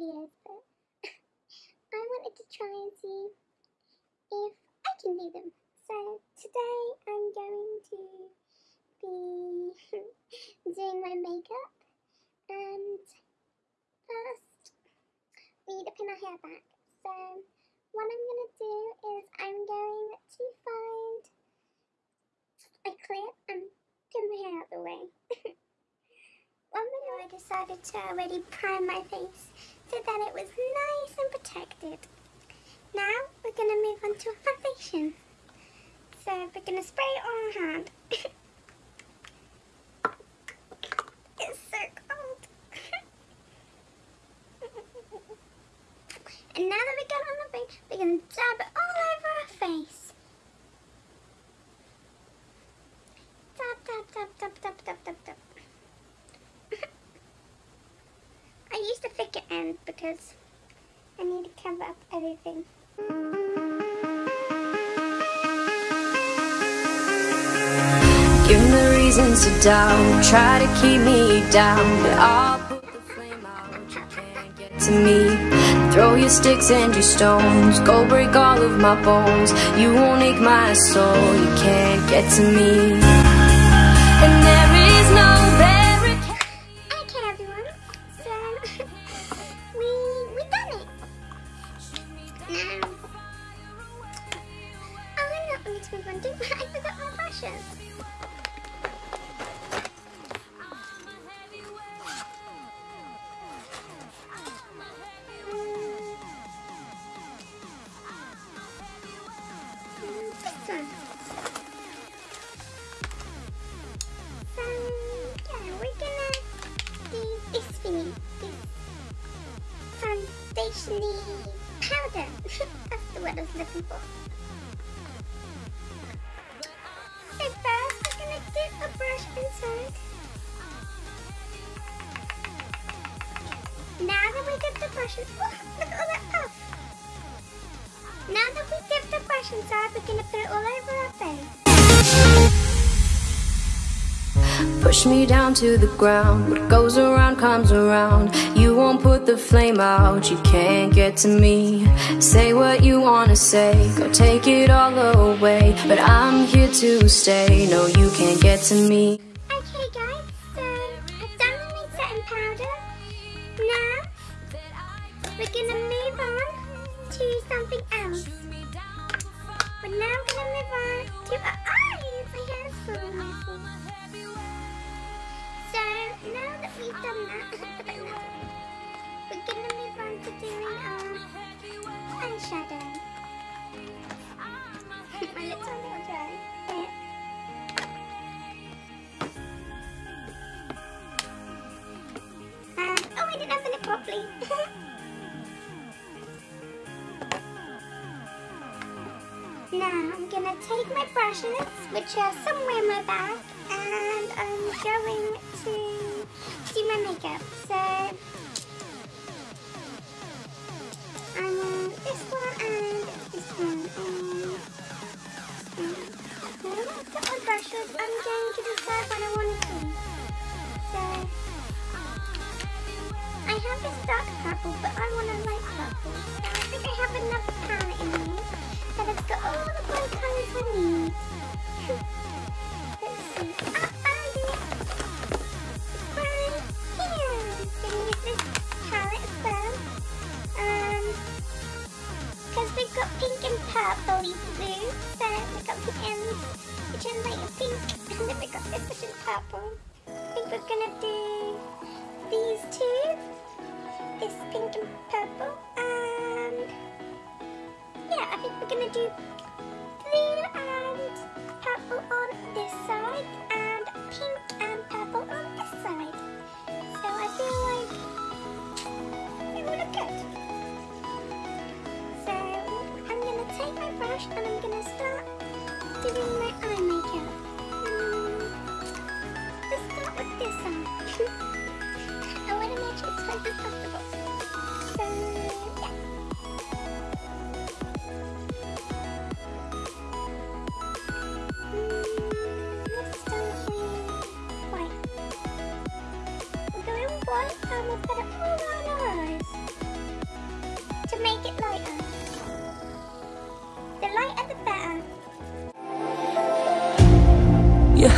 videos, but I wanted to try and see if I can do them. So today I'm going to be doing my makeup and first need to pin my hair back. So what I'm going to do is I'm going to find a clip and pin my hair out of the way. One minute I decided to already prime my face so that it was nice and protected. Now we're going to move on to a foundation. So we're going to spray it on our hand. it's so cold. and now that we got on the face, we're going to dab it all over our face. Dab, dab, dab, dab, dab, dab, dab, dab. I used a thicker end because I need to cover up everything. Give me reasons to doubt, try to keep me down, but I'll put the flame out. You can't get to me. Throw your sticks and your stones, go break all of my bones. You won't ache my soul, you can't get to me. Foundationy powder. That's the word I was looking for. So first, we're gonna dip a brush inside. Now that we dip the brush in, oh, look all that puff. Now that we dip the brush inside, we're gonna put it all over our face. Push me down to the ground. What goes around comes around. You won't put the flame out. You can't get to me. Say what you wanna say. Go take it all away. But I'm here to stay. No, you can't get to me. Okay guys, so I've done my setting powder. Now we're gonna move on to something else. We're now gonna move on to our eyes. Hair is so now that we've done that. We're gonna move on to doing our eyeshadow. my lips are a little dry. Um, oh, I didn't open it properly. now I'm gonna take my brushes, which are somewhere in my bag, and going to do my makeup. So I want this one and this one. And now that I've got my brushes, I'm going to decide what I want to do. So I have this dark purple, but I want a light purple. I think I have enough palette in here that it's got all the bright colours I need. we're gonna do these two, this pink and purple, and yeah, I think we're gonna do blue and purple on this side, and pink and purple on this side. So I feel like it will look good. So I'm gonna take my brush and I'm gonna start doing my eye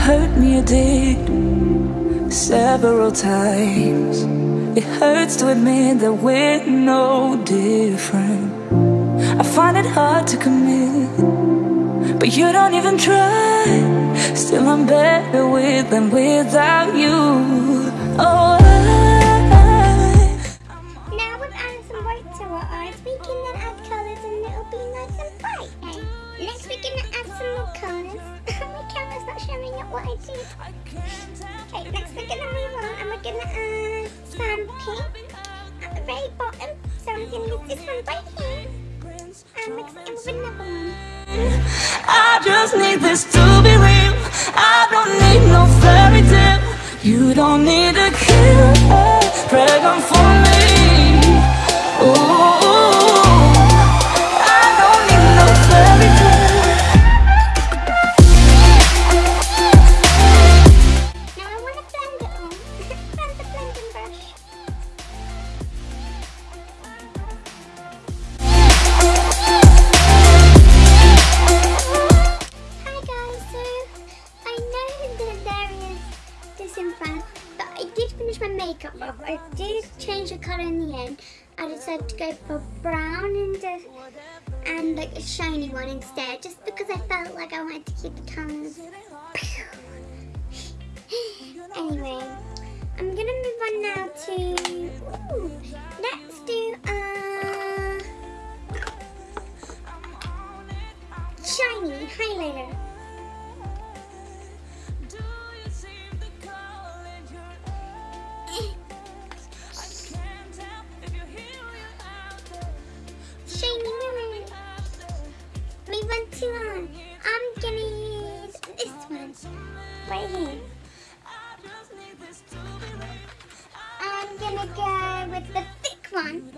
hurt me, you did several times. It hurts to admit that we're no different. I find it hard to commit, but you don't even try. Still, I'm better with than without you. Oh, Okay, next we're gonna move on and we're gonna add some pink at the very bottom. So I'm gonna use this one right here and mix it with another one. I just need this to be real. I don't need no fairy tale. You don't need a killer pregnant for me. Ooh, did finish my makeup off. I did change the colour in the end. I decided to go for brown and uh, and like a shiny one instead, just because I felt like I wanted to keep the colours. anyway, I'm gonna move on now to. Ooh, let's do uh shiny highlighter. Go with the thick one.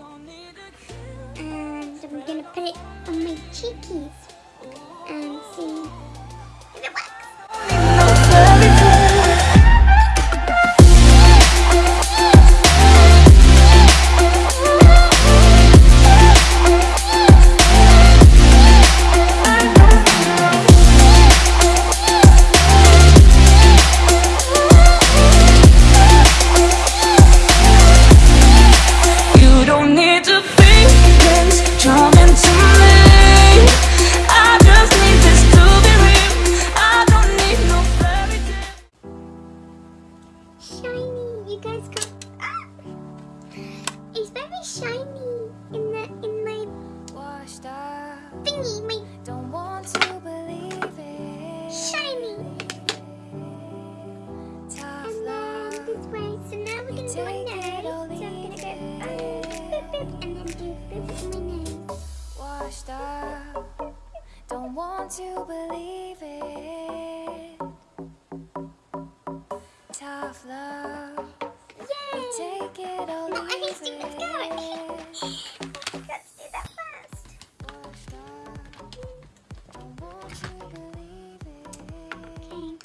And I'm gonna put it on my cheekies and see shiny in the in my Washed up, thingy, my don't want to believe it. shiny. Tough And then love, this way. So now we're gonna do Take nose. So I'm gonna go boop, boop, boop, and then do boop in my nose. washed up, don't want to believe it. Tough love! Take it or No, I need to let's go. Let's do that first. Washed up, don't want to believe it. Okay.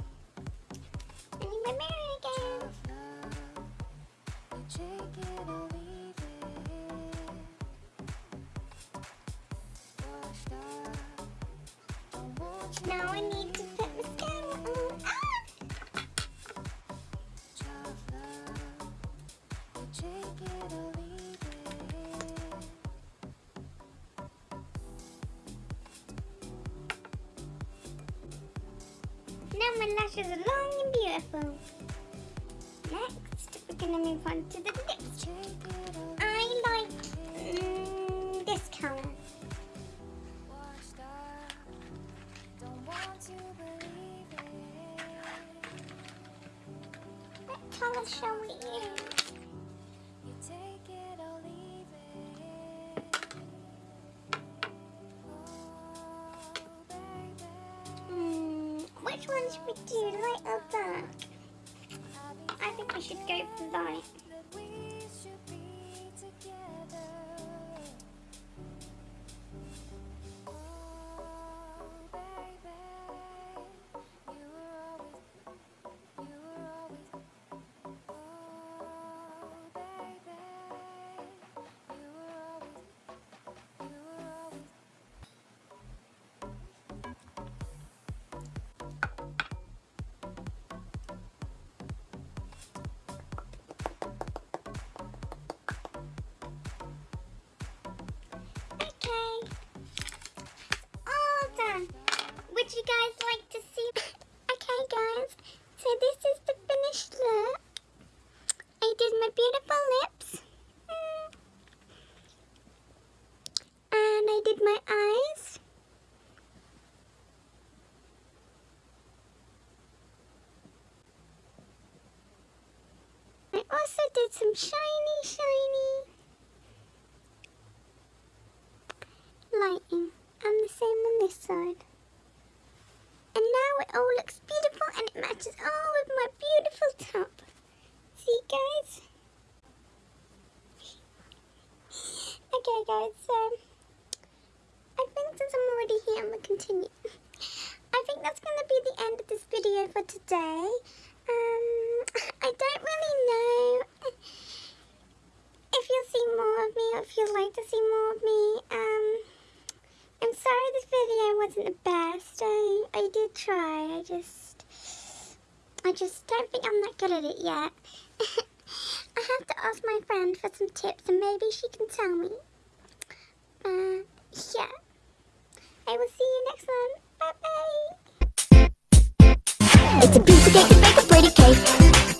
I need my mirror again. Tough love, you Now my lashes are long and beautiful. Next, we're gonna move on to the lips. I like mm, this color. What color shall we use? Which one should we do, light or dark? I think we should go for light. Also did some shiny, shiny lighting. And the same on this side. And now it all looks beautiful and it matches all with my beautiful top. See guys? okay guys, so I think since I'm already here, I'm going to continue. I think that's going to be the end of this video for today. Um, I don't really know if you'll see more of me or if you'd like to see more of me. Um, I'm sorry this video wasn't the best. I, I did try. I just... I just don't think I'm that good at it yet. I have to ask my friend for some tips and maybe she can tell me. Uh, yeah. I will see you next one. Bye bye. It's a piece of cake